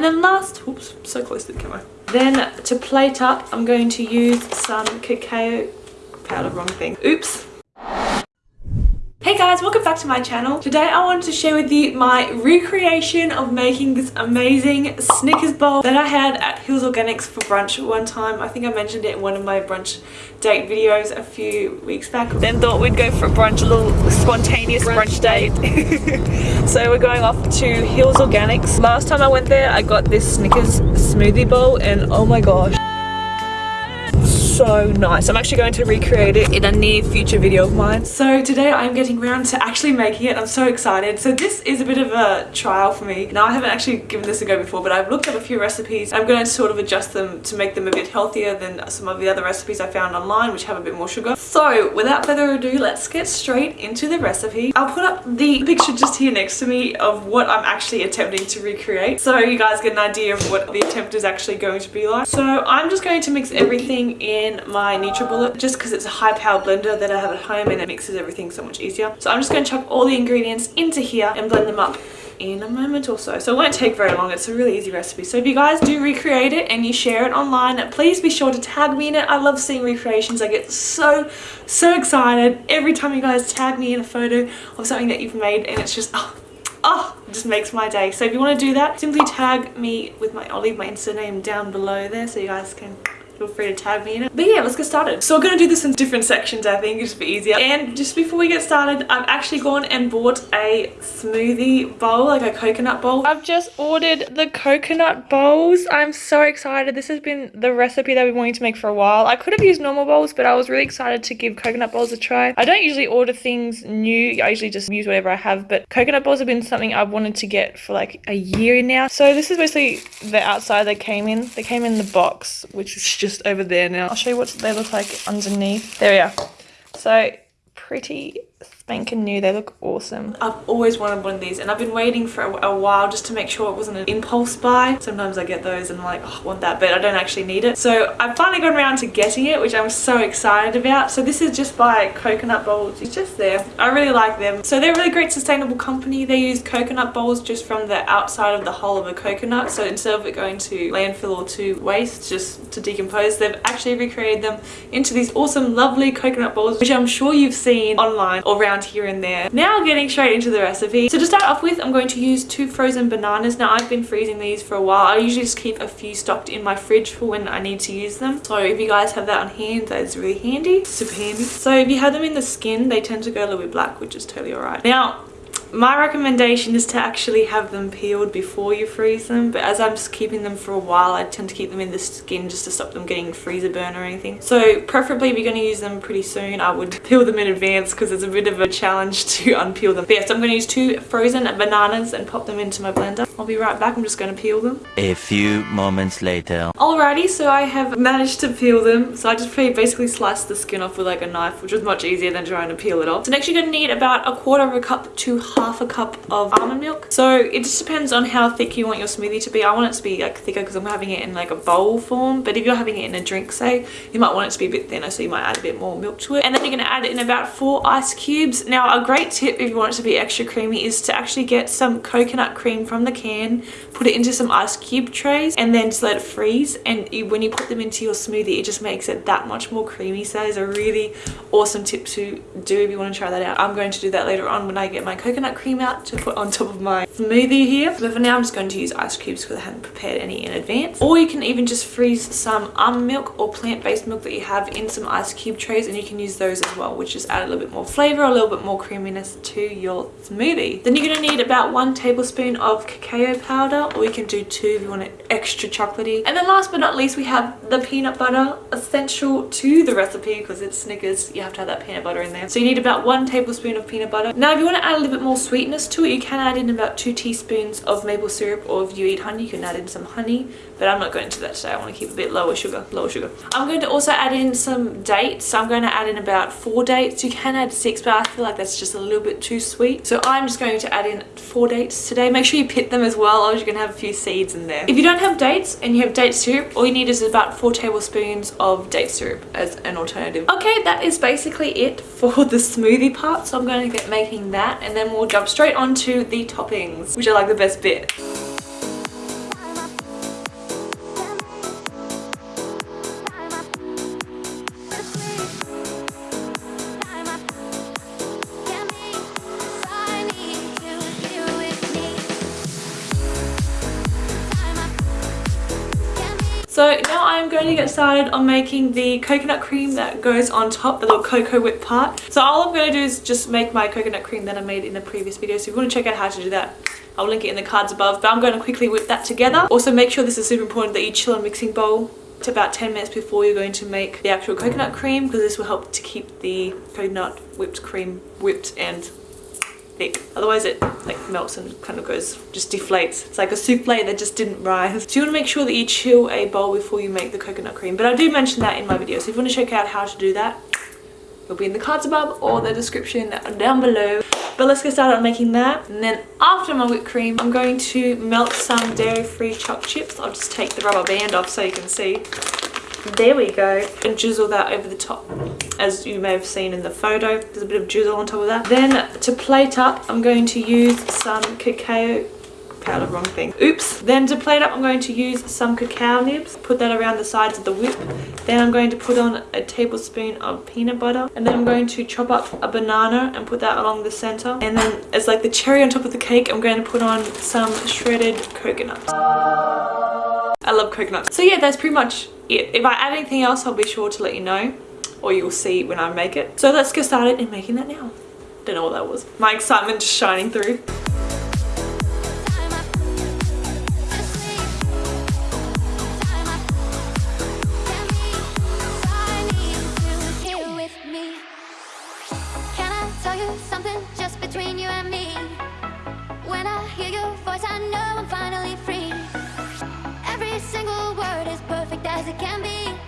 And then last, oops, so close to the camera. Then to plate up, I'm going to use some cacao powder, wrong thing. Oops, Hey guys, welcome back to my channel. Today I wanted to share with you my recreation of making this amazing Snickers bowl that I had at Hills Organics for brunch one time. I think I mentioned it in one of my brunch date videos a few weeks back. Then thought we'd go for a brunch, a little spontaneous brunch, brunch date. so we're going off to Hills Organics. Last time I went there, I got this Snickers smoothie bowl and oh my gosh so nice. I'm actually going to recreate it in a near future video of mine. So today I'm getting around to actually making it. I'm so excited. So this is a bit of a trial for me. Now I haven't actually given this a go before, but I've looked up a few recipes. I'm going to sort of adjust them to make them a bit healthier than some of the other recipes I found online, which have a bit more sugar. So without further ado, let's get straight into the recipe. I'll put up the picture just here next to me of what I'm actually attempting to recreate. So you guys get an idea of what the attempt is actually going to be like. So I'm just going to mix everything in in my NutriBullet just because it's a high power blender that I have at home and it mixes everything so much easier. So I'm just going to chuck all the ingredients into here and blend them up in a moment or so. So it won't take very long. It's a really easy recipe. So if you guys do recreate it and you share it online, please be sure to tag me in it. I love seeing recreations. I get so, so excited every time you guys tag me in a photo of something that you've made and it's just, oh, oh it just makes my day so if you want to do that simply tag me with my i'll leave my insta name down below there so you guys can feel free to tag me in it. But yeah, let's get started. So we're going to do this in different sections, I think, just for easier. And just before we get started, I've actually gone and bought a smoothie bowl, like a coconut bowl. I've just ordered the coconut bowls. I'm so excited. This has been the recipe that we've been wanting to make for a while. I could have used normal bowls, but I was really excited to give coconut bowls a try. I don't usually order things new. I usually just use whatever I have, but coconut bowls have been something I've wanted to get for like a year now. So this is basically the outside they came in. They came in the box, which is just just over there now. I'll show you what they look like underneath. There we are. So pretty spanking new. They look awesome. I've always wanted one of these and I've been waiting for a, a, while just to make sure it wasn't an impulse buy. Sometimes I get those and I'm like, oh, I want that, but I don't actually need it. So I've finally gone around to getting it, which I'm so excited about. So this is just by Coconut Bowls. It's just there. I really like them. So they're a really great sustainable company. They use coconut bowls just from the outside of the hull of a coconut. So instead of it going to landfill or to waste, just to decompose, they've actually recreated them into these awesome, lovely coconut bowls, which I'm sure you've seen online or around here and there. Now getting straight into the recipe. So to start off with, I'm going to use two frozen bananas. Now I've been freezing these for a while. I usually just keep a few stocked in my fridge for when I need to use them. So if you guys have that on hand, that is really handy, super handy. So if you have them in the skin, they tend to go a little bit black, which is totally alright. Now, my recommendation is to actually have them peeled before you freeze them but as I'm just keeping them for a while I tend to keep them in the skin just to stop them getting freezer burn or anything. So preferably if you're going to use them pretty soon I would peel them in advance because it's a bit of a challenge to unpeel them. But yes I'm going to use two frozen bananas and pop them into my blender I'll be right back I'm just going to peel them a few moments later alrighty so I have managed to peel them so I just basically sliced the skin off with like a knife which was much easier than trying to peel it off so next you're going to need about a quarter of a cup to half a cup of almond milk. So it just depends on how thick you want your smoothie to be. I want it to be like thicker because I'm having it in like a bowl form. But if you're having it in a drink, say, you might want it to be a bit thinner. So you might add a bit more milk to it. And then you're going to add in about four ice cubes. Now a great tip if you want it to be extra creamy is to actually get some coconut cream from the can, put it into some ice cube trays and then just let it freeze. And you, when you put them into your smoothie, it just makes it that much more creamy. So that is a really awesome tip to do if you want to try that out. I'm going to do that later on when I get my coconut coconut cream out to put on top of my smoothie here. But for now, I'm just going to use ice cubes because I haven't prepared any in advance. Or you can even just freeze some almond milk or plant-based milk that you have in some ice cube trays and you can use those as well, which just add a little bit more flavor, a little bit more creaminess to your smoothie. Then you're going to need about one tablespoon of cacao powder or you can do two if you want it extra chocolatey. And then last but not least, we have the peanut butter essential to the recipe because it's Snickers. You have to have that peanut butter in there. So you need about one tablespoon of peanut butter. Now, if you want to add a little bit more sweetness to it, you can add in about two teaspoons of maple syrup or if you eat honey, you can add in some honey. But I'm not going to that today. I want to keep a bit lower sugar, lower sugar. I'm going to also add in some dates. So I'm going to add in about four dates. You can add six, but I feel like that's just a little bit too sweet. So I'm just going to add in four dates today. Make sure you pit them as well, or going to have a few seeds in there. If you don't have dates and you have date syrup, all you need is about four tablespoons of date syrup as an alternative. Okay, that is basically it for the smoothie part. So I'm going to get making that and then we'll jump straight onto the toppings, which are like the best bit. So now I'm going to get started on making the coconut cream that goes on top, the little cocoa whip part. So all I'm going to do is just make my coconut cream that I made in the previous video. So if you want to check out how to do that, I'll link it in the cards above. But I'm going to quickly whip that together. Also make sure this is super important that you chill a mixing bowl to about 10 minutes before you're going to make the actual coconut cream because this will help to keep the coconut whipped cream whipped and thick. Otherwise it like melts and kind of goes, just deflates. It's like a souffle that just didn't rise. So you want to make sure that you chill a bowl before you make the coconut cream. But I do mention that in my video. So if you want to check out how to do that, it'll be in the cards above or the description down below. But let's get started on making that. And then after my whipped cream, I'm going to melt some dairy-free choc chips. I'll just take the rubber band off so you can see. There we go. And drizzle that over the top as you may have seen in the photo. There's a bit of drizzle on top of that. Then to plate up, I'm going to use some cacao powder, wrong thing. Oops. Then to plate up, I'm going to use some cacao nibs. Put that around the sides of the whip. Then I'm going to put on a tablespoon of peanut butter. And then I'm going to chop up a banana and put that along the center. And then as like the cherry on top of the cake, I'm going to put on some shredded coconut. I love coconut. So yeah, that's pretty much it. If I add anything else, I'll be sure to let you know or you'll see when I make it. So let's get started in making that now. Don't know what that was. My excitement just shining through. I'm it can be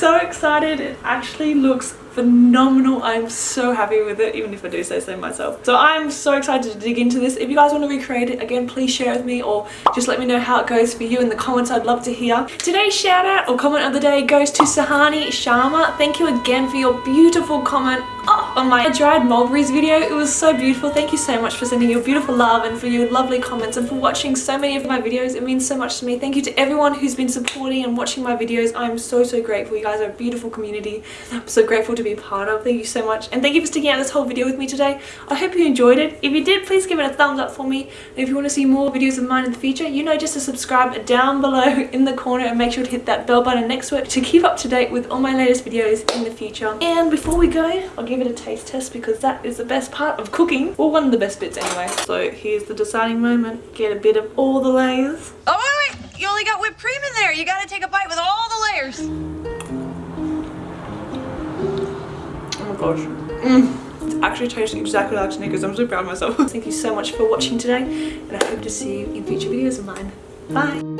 so excited. It actually looks phenomenal. I'm so happy with it, even if I do say so myself. So I'm so excited to dig into this. If you guys want to recreate it, again, please share with me or just let me know how it goes for you in the comments. I'd love to hear. Today's shout out or comment of the day goes to Sahani Sharma. Thank you again for your beautiful comment oh, on my dried mulberries video. It was so beautiful. Thank you so much for sending your beautiful love and for your lovely comments and for watching so many of my videos. It means so much to me. Thank you to everyone who's been supporting and watching my videos. I'm so, so grateful. You guys are a beautiful community. I'm so grateful to be part of. Thank you so much. And thank you for sticking out this whole video with me today. I hope you enjoyed it. If you did, please give it a thumbs up for me. And if you want to see more videos of mine in the future, you know just to subscribe down below in the corner and make sure to hit that bell button next to it to keep up to date with all my latest videos in the future. And before we go, I'll give it a taste test because that is the best part of cooking. Well, one of the best bits anyway. So here's the deciding moment. Get a bit of all the layers. Oh, wait, wait. You only got whipped cream in there. You got to take a bite with all the layers. Oh my gosh. Mm. It actually tastes exactly like Snickers. I'm so proud of myself. Thank you so much for watching today and I hope to see you in future videos of mine. Bye!